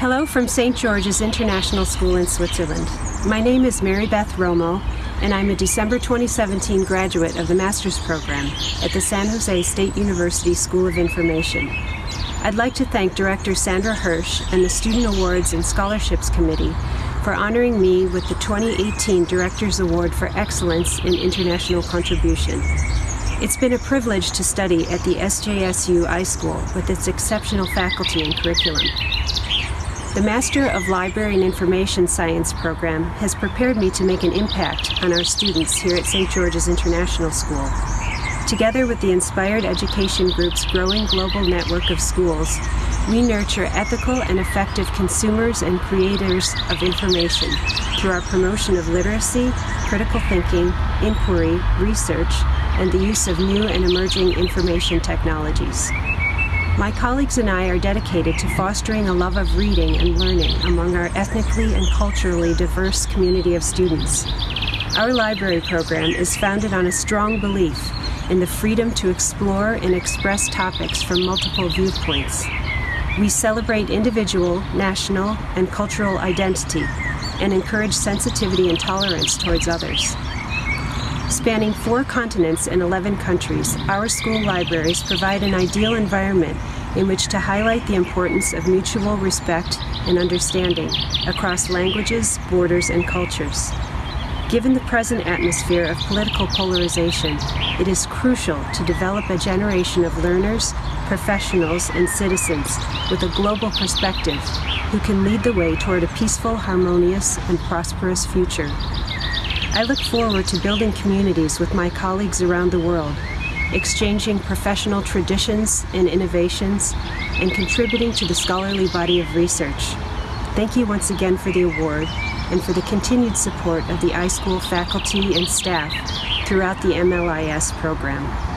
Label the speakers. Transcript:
Speaker 1: Hello from St. George's International School in Switzerland. My name is Mary Beth Romo, and I'm a December 2017 graduate of the Master's Program at the San Jose State University School of Information. I'd like to thank Director Sandra Hirsch and the Student Awards and Scholarships Committee for honoring me with the 2018 Director's Award for Excellence in International Contribution. It's been a privilege to study at the SJSU iSchool with its exceptional faculty and curriculum. The Master of Library and Information Science program has prepared me to make an impact on our students here at St. George's International School. Together with the Inspired Education Group's growing global network of schools, we nurture ethical and effective consumers and creators of information through our promotion of literacy, critical thinking, inquiry, research, and the use of new and emerging information technologies. My colleagues and I are dedicated to fostering a love of reading and learning among our ethnically and culturally diverse community of students. Our library program is founded on a strong belief in the freedom to explore and express topics from multiple viewpoints. We celebrate individual, national, and cultural identity and encourage sensitivity and tolerance towards others. Spanning four continents and 11 countries, our school libraries provide an ideal environment in which to highlight the importance of mutual respect and understanding across languages, borders, and cultures. Given the present atmosphere of political polarization, it is crucial to develop a generation of learners, professionals, and citizens with a global perspective who can lead the way toward a peaceful, harmonious, and prosperous future. I look forward to building communities with my colleagues around the world, exchanging professional traditions and innovations, and contributing to the scholarly body of research. Thank you once again for the award and for the continued support of the iSchool faculty and staff throughout the MLIS program.